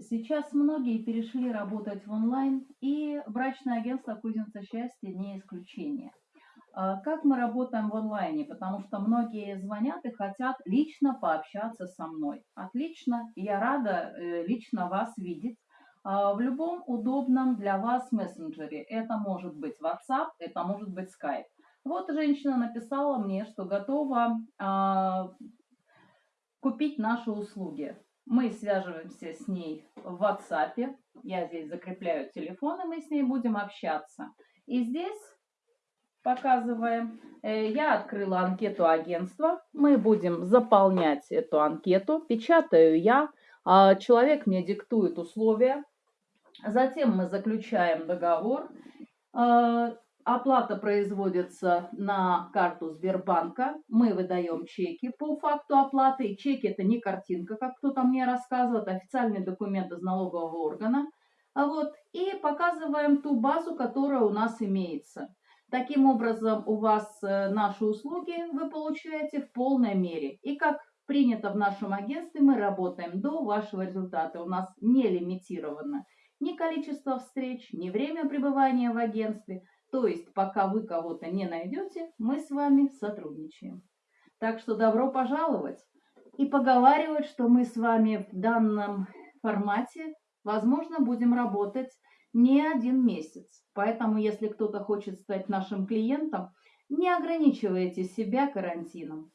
Сейчас многие перешли работать в онлайн, и брачное агентство «Кузница счастья» не исключение. А Как мы работаем в онлайне? Потому что многие звонят и хотят лично пообщаться со мной. Отлично, я рада э, лично вас видеть а, в любом удобном для вас мессенджере. Это может быть WhatsApp, это может быть Skype. Вот женщина написала мне, что готова а, купить наши услуги. Мы связываемся с ней в WhatsApp. Я здесь закрепляю телефон, и мы с ней будем общаться. И здесь показываем. Э, я открыла анкету агентства. Мы будем заполнять эту анкету. Печатаю я. А человек мне диктует условия. Затем мы заключаем договор. Оплата производится на карту Сбербанка. Мы выдаем чеки по факту оплаты. И чеки это не картинка, как кто-то мне рассказывает, а официальный документ из налогового органа. Вот, и показываем ту базу, которая у нас имеется. Таким образом, у вас э, наши услуги вы получаете в полной мере. И как принято в нашем агентстве, мы работаем до вашего результата. У нас не лимитировано ни количество встреч, ни время пребывания в агентстве – то есть, пока вы кого-то не найдете, мы с вами сотрудничаем. Так что добро пожаловать и поговаривать, что мы с вами в данном формате, возможно, будем работать не один месяц. Поэтому, если кто-то хочет стать нашим клиентом, не ограничивайте себя карантином.